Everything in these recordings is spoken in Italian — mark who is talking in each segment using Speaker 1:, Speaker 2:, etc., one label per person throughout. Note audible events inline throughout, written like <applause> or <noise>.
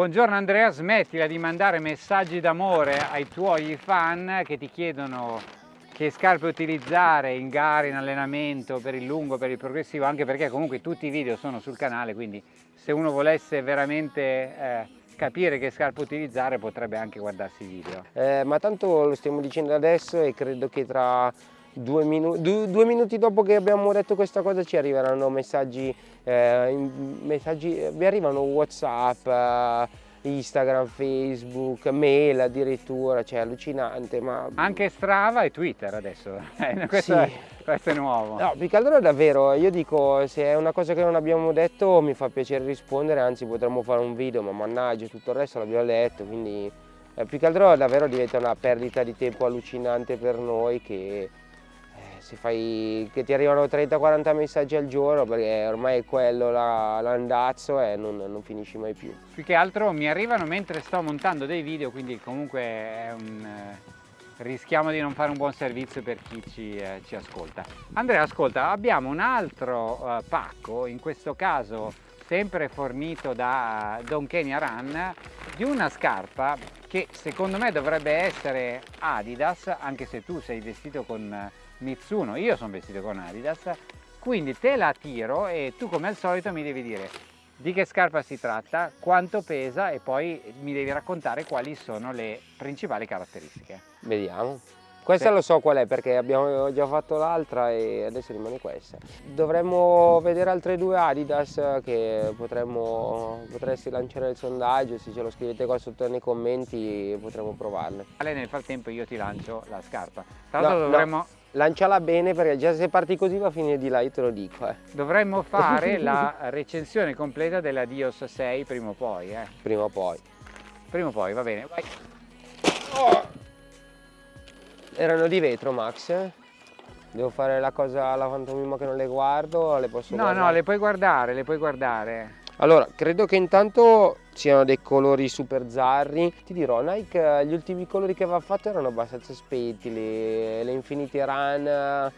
Speaker 1: Buongiorno Andrea, smettila di mandare messaggi d'amore ai tuoi fan che ti chiedono che scarpe utilizzare in gara, in allenamento, per il lungo, per il progressivo, anche perché comunque tutti i video sono sul canale, quindi se uno volesse veramente eh, capire che scarpe utilizzare potrebbe anche guardarsi i video.
Speaker 2: Eh, ma tanto lo stiamo dicendo adesso e credo che tra due, minu due, due minuti dopo che abbiamo detto questa cosa ci arriveranno messaggi, eh, messaggi vi arrivano whatsapp, eh, Instagram, Facebook, mail addirittura, cioè allucinante. Ma...
Speaker 1: Anche Strava e Twitter adesso, <laughs> eh, questo, sì. è, questo, è, nuovo.
Speaker 2: No, più che altro è davvero, io dico, se è una cosa che non abbiamo detto mi fa piacere rispondere, anzi potremmo fare un video, ma mannaggia, tutto il resto l'abbiamo letto, quindi eh, più che altro davvero diventa una perdita di tempo allucinante per noi che se fai, che ti arrivano 30-40 messaggi al giorno perché ormai è quello l'andazzo e non, non, finisci mai più.
Speaker 1: Più che altro mi arrivano mentre sto montando dei video quindi comunque è un, eh, rischiamo di non fare un buon servizio per chi ci, eh, ci ascolta. Andrea ascolta abbiamo un altro uh, pacco in questo caso sempre fornito da Don Kenya Run di una scarpa che secondo me dovrebbe essere Adidas anche se tu sei vestito con Mitsuno, io sono vestito con Adidas, quindi te la tiro e tu come al solito mi devi dire di che scarpa si tratta, quanto pesa e poi mi devi raccontare quali sono le principali caratteristiche.
Speaker 2: Vediamo. Questa sì. lo so qual è perché abbiamo già fatto l'altra e adesso rimane questa. Dovremmo vedere altre due Adidas che potremmo, potresti lanciare il sondaggio, se ce lo scrivete qua sotto nei commenti potremmo provarle.
Speaker 1: Nel frattempo io ti lancio la scarpa. Tra l'altro no, dovremmo... No
Speaker 2: lanciala bene perché già se parti così va a finire di là, io te lo dico. Eh.
Speaker 1: Dovremmo <laughs> fare la recensione completa della Dios 6 prima o poi. Eh.
Speaker 2: Prima o poi.
Speaker 1: Prima o poi, va bene. Vai.
Speaker 2: Oh. Erano di vetro, Max? Devo fare la cosa alla fantomima che non le guardo le posso
Speaker 1: no,
Speaker 2: guardare?
Speaker 1: No, le puoi guardare, le puoi guardare.
Speaker 2: Allora, credo che intanto siano dei colori super zarri. Ti dirò, Nike gli ultimi colori che aveva fatto erano abbastanza spenti, le, le Infinity Run, eh,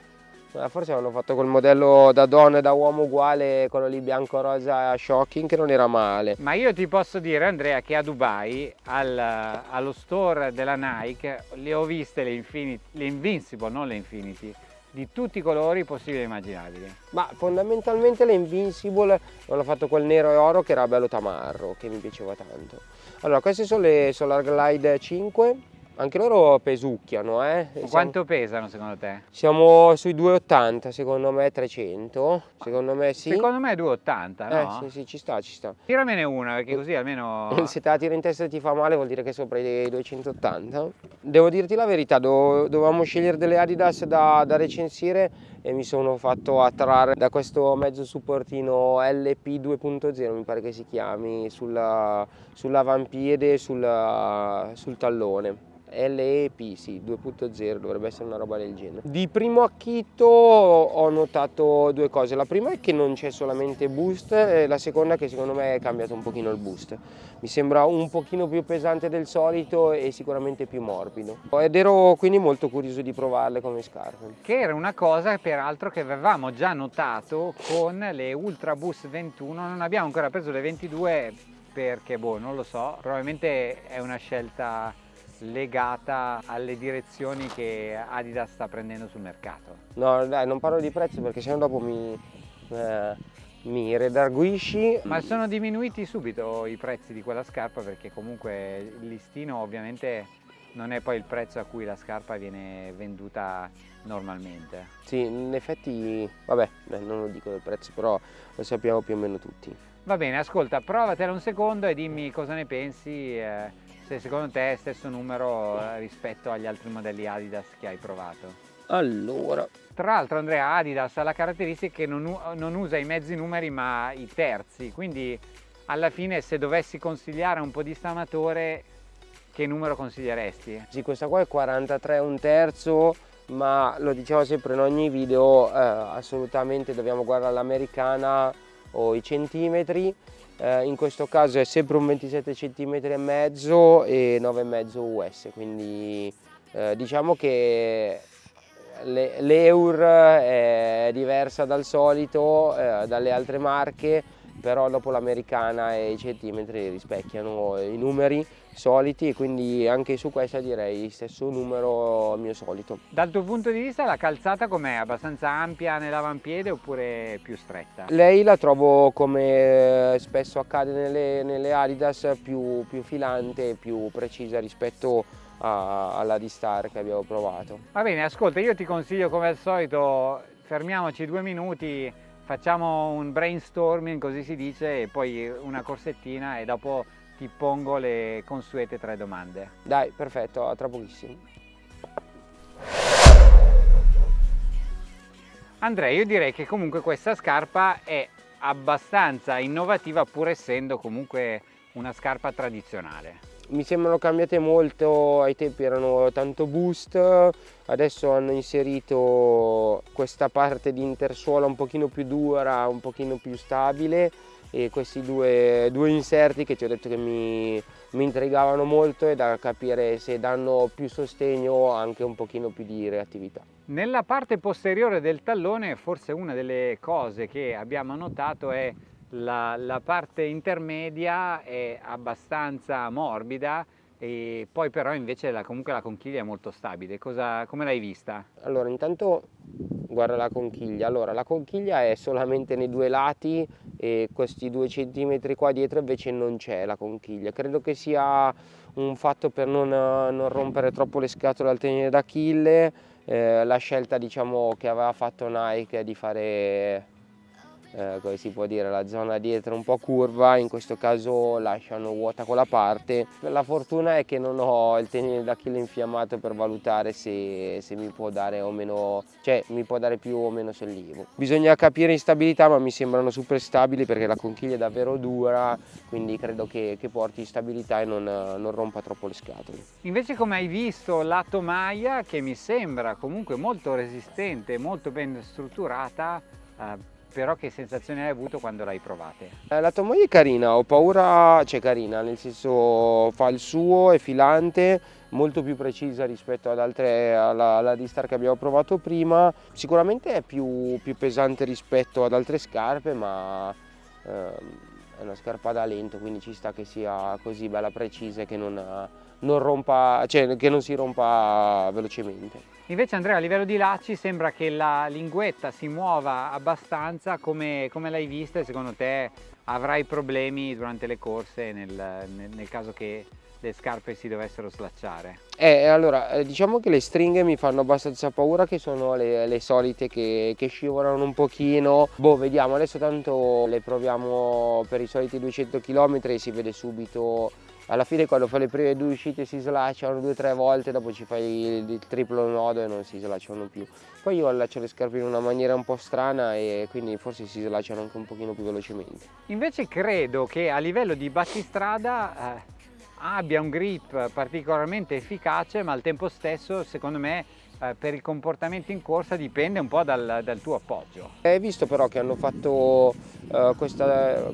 Speaker 2: forse avevano fatto quel modello da donna e da uomo uguale, quello lì bianco-rosa shocking che non era male.
Speaker 1: Ma io ti posso dire Andrea che a Dubai, al, allo store della Nike, le ho viste le, Infinity, le Invincible, non le Infinity, di tutti i colori possibili e immaginabili.
Speaker 2: Ma fondamentalmente le Invincible hanno fatto quel nero e oro che era bello tamarro, che mi piaceva tanto. Allora, queste sono le Solar Glide 5, anche loro pesucchiano, eh.
Speaker 1: Quanto pesano secondo te?
Speaker 2: Siamo sui 2,80, secondo me 300, secondo me sì.
Speaker 1: Secondo me 2,80, no?
Speaker 2: Eh sì, sì, ci sta, ci sta.
Speaker 1: Tiramene una, perché così almeno... <laughs>
Speaker 2: Se te la tira in testa e ti fa male vuol dire che sopra i 280. Devo dirti la verità, dovevamo scegliere delle Adidas da, da recensire e mi sono fatto attrarre da questo mezzo supportino LP 2.0 mi pare che si chiami sull'avampiede sulla, sul, sul tallone LEP, sì, 2.0, dovrebbe essere una roba del genere. Di primo acchito ho notato due cose, la prima è che non c'è solamente boost e la seconda è che secondo me è cambiato un pochino il boost. Mi sembra un pochino più pesante del solito e sicuramente più morbido. Ed ero quindi molto curioso di provarle come scarpe.
Speaker 1: Che era una cosa peraltro che avevamo già notato con le Ultra Boost 21, non abbiamo ancora preso le 22 perché boh, non lo so, probabilmente è una scelta legata alle direzioni che Adidas sta prendendo sul mercato?
Speaker 2: No, dai, non parlo di prezzo perché sennò dopo mi, eh, mi redarguisci.
Speaker 1: Ma sono diminuiti subito i prezzi di quella scarpa perché comunque il listino ovviamente non è poi il prezzo a cui la scarpa viene venduta normalmente.
Speaker 2: Sì, in effetti, vabbè, non lo dico del prezzo, però lo sappiamo più o meno tutti.
Speaker 1: Va bene, ascolta, provatela un secondo e dimmi cosa ne pensi. Eh se secondo te è stesso numero eh, rispetto agli altri modelli Adidas che hai provato.
Speaker 2: Allora.
Speaker 1: Tra l'altro Andrea Adidas ha la caratteristica che non, non usa i mezzi numeri ma i terzi, quindi alla fine se dovessi consigliare un po' di stamatore che numero consiglieresti?
Speaker 2: Sì, questa qua è 43 un terzo, ma lo diciamo sempre in ogni video, eh, assolutamente dobbiamo guardare l'americana o i centimetri eh, in questo caso è sempre un 27 cm e mezzo e 9,5 US quindi eh, diciamo che l'Eur è diversa dal solito, eh, dalle altre marche però dopo l'americana e i centimetri rispecchiano i numeri soliti e quindi anche su questa direi stesso numero mio solito.
Speaker 1: Dal tuo punto di vista la calzata com'è? Abbastanza ampia nell'avampiede oppure più stretta?
Speaker 2: Lei la trovo come spesso accade nelle, nelle Adidas più, più filante e più precisa rispetto a, alla D-Star che abbiamo provato.
Speaker 1: Va bene, ascolta, io ti consiglio come al solito, fermiamoci due minuti, facciamo un brainstorming, così si dice, e poi una corsettina e dopo ti pongo le consuete tre domande.
Speaker 2: Dai, perfetto, a tra pochissimo.
Speaker 1: Andrea, io direi che comunque questa scarpa è abbastanza innovativa pur essendo comunque una scarpa tradizionale
Speaker 2: mi sembrano cambiate molto, ai tempi erano tanto boost, adesso hanno inserito questa parte di intersuola un pochino più dura, un pochino più stabile e questi due, due inserti che ti ho detto che mi, mi intrigavano molto e da capire se danno più sostegno o anche un pochino più di reattività.
Speaker 1: Nella parte posteriore del tallone forse una delle cose che abbiamo notato è la, la parte intermedia è abbastanza morbida e poi però invece la, comunque la conchiglia è molto stabile. Cosa, come l'hai vista?
Speaker 2: Allora intanto guarda la conchiglia, allora la conchiglia è solamente nei due lati e questi due centimetri qua dietro invece non c'è la conchiglia, credo che sia un fatto per non, non rompere troppo le scatole al tenere d'Achille, eh, la scelta diciamo che aveva fatto Nike di fare eh, come si può dire, la zona dietro un po' curva, in questo caso lasciano vuota quella parte. La fortuna è che non ho il tenere d'Achille infiammato per valutare se, se, mi può dare o meno, cioè mi può dare più o meno sollievo. Bisogna capire instabilità ma mi sembrano super stabili perché la conchiglia è davvero dura, quindi credo che, che porti stabilità e non, non rompa troppo le scatole.
Speaker 1: Invece come hai visto la tomaia che mi sembra comunque molto resistente, molto ben strutturata, eh, però che sensazioni hai avuto quando l'hai provata?
Speaker 2: Eh, la tua moglie è carina, ho paura, cioè carina, nel senso fa il suo, è filante, molto più precisa rispetto ad altre, alla, alla D-Star che abbiamo provato prima, sicuramente è più, più pesante rispetto ad altre scarpe, ma ehm, è una scarpa da lento, quindi ci sta che sia così bella precisa e che non, non, rompa, cioè, che non si rompa velocemente.
Speaker 1: Invece Andrea a livello di lacci sembra che la linguetta si muova abbastanza come, come l'hai vista e secondo te avrai problemi durante le corse nel, nel, nel caso che le scarpe si dovessero slacciare?
Speaker 2: Eh, allora, eh, diciamo che le stringhe mi fanno abbastanza paura che sono le, le solite che, che, scivolano un pochino. Boh, vediamo, adesso tanto le proviamo per i soliti 200 km e si vede subito alla fine quando fai le prime due uscite si slacciano due o tre volte, dopo ci fai il, triplo nodo e non si slacciano più. Poi io allaccio le scarpe in una maniera un po' strana e quindi forse si slacciano anche un pochino più velocemente.
Speaker 1: Invece credo che a livello di battistrada eh, abbia un grip particolarmente efficace ma al tempo stesso secondo me eh, per il comportamento in corsa dipende un po' dal, dal tuo appoggio.
Speaker 2: Hai visto però che hanno fatto uh, questa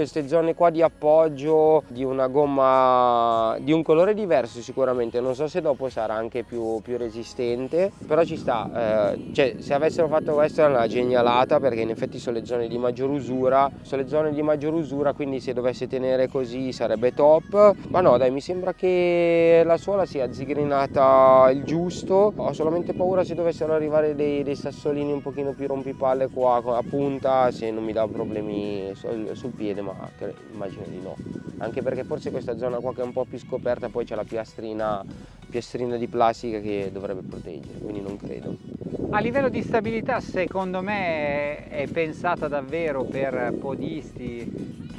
Speaker 2: queste zone qua di appoggio di una gomma di un colore diverso sicuramente. Non so se dopo sarà anche più, più resistente però ci sta eh, cioè se avessero fatto questo è una genialata perché in effetti sono le zone di maggior usura sono le zone di maggior usura quindi se dovesse tenere così sarebbe top. Ma no dai mi sembra che la suola sia zigrinata il giusto. Ho solamente paura se dovessero arrivare dei, dei sassolini un pochino più rompipalle qua a punta se non mi dà problemi sul, sul piede ma immagino di no. Anche perché forse questa zona qua che è un po' più scoperta poi c'è la piastrina, piastrina di plastica che dovrebbe proteggere quindi non credo.
Speaker 1: A livello di stabilità secondo me è pensata davvero per podisti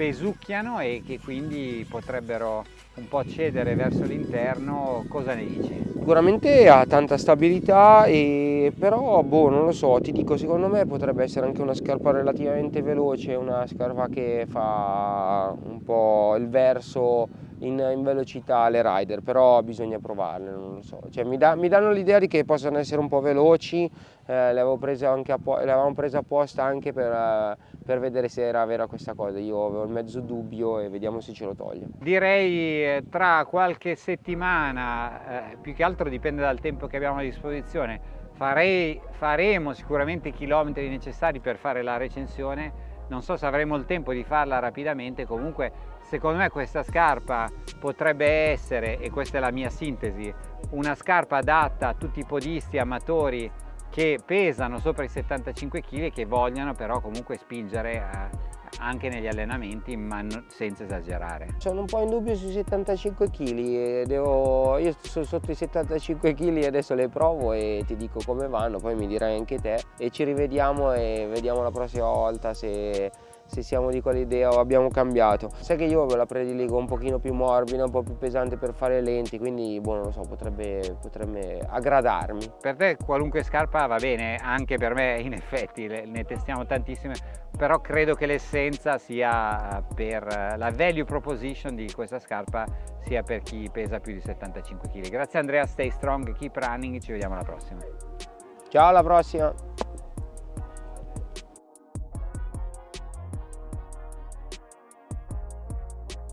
Speaker 1: pesucchiano e che quindi potrebbero un po' cedere verso l'interno, cosa ne dici?
Speaker 2: Sicuramente ha tanta stabilità, e, però boh, non lo so, ti dico, secondo me potrebbe essere anche una scarpa relativamente veloce, una scarpa che fa un po' il verso in, in velocità alle rider, però bisogna provarle, non lo so. Cioè, mi, da, mi danno l'idea di che possano essere un po' veloci, eh, le, avevo prese anche le avevamo prese apposta anche per, eh, per, vedere se era vera questa cosa, io avevo il mezzo dubbio e vediamo se ce lo toglie.
Speaker 1: Direi eh, tra qualche settimana, eh, più che altro dipende dal tempo che abbiamo a disposizione, farei, faremo sicuramente i chilometri necessari per fare la recensione non so se avremo il tempo di farla rapidamente, comunque secondo me questa scarpa potrebbe essere, e questa è la mia sintesi, una scarpa adatta a tutti i podisti amatori che pesano sopra i 75 kg e che vogliono però comunque spingere eh, anche negli allenamenti ma senza esagerare.
Speaker 2: Sono un po' in dubbio sui 75 kg, devo... io sono sotto i 75 kg e adesso le provo e ti dico come vanno, poi mi dirai anche te e ci rivediamo e vediamo la prossima volta se se siamo di quell'idea o abbiamo cambiato. Sai che io la prediligo un pochino più morbida, un po' più pesante per fare lenti, quindi boh, non lo so, potrebbe, potrebbe aggradarmi.
Speaker 1: Per te qualunque scarpa va bene, anche per me in effetti, ne testiamo tantissime, però credo che l'essenza sia per la value proposition di questa scarpa sia per chi pesa più di 75 kg. Grazie Andrea, stay strong, keep running, ci vediamo alla prossima.
Speaker 2: Ciao alla prossima!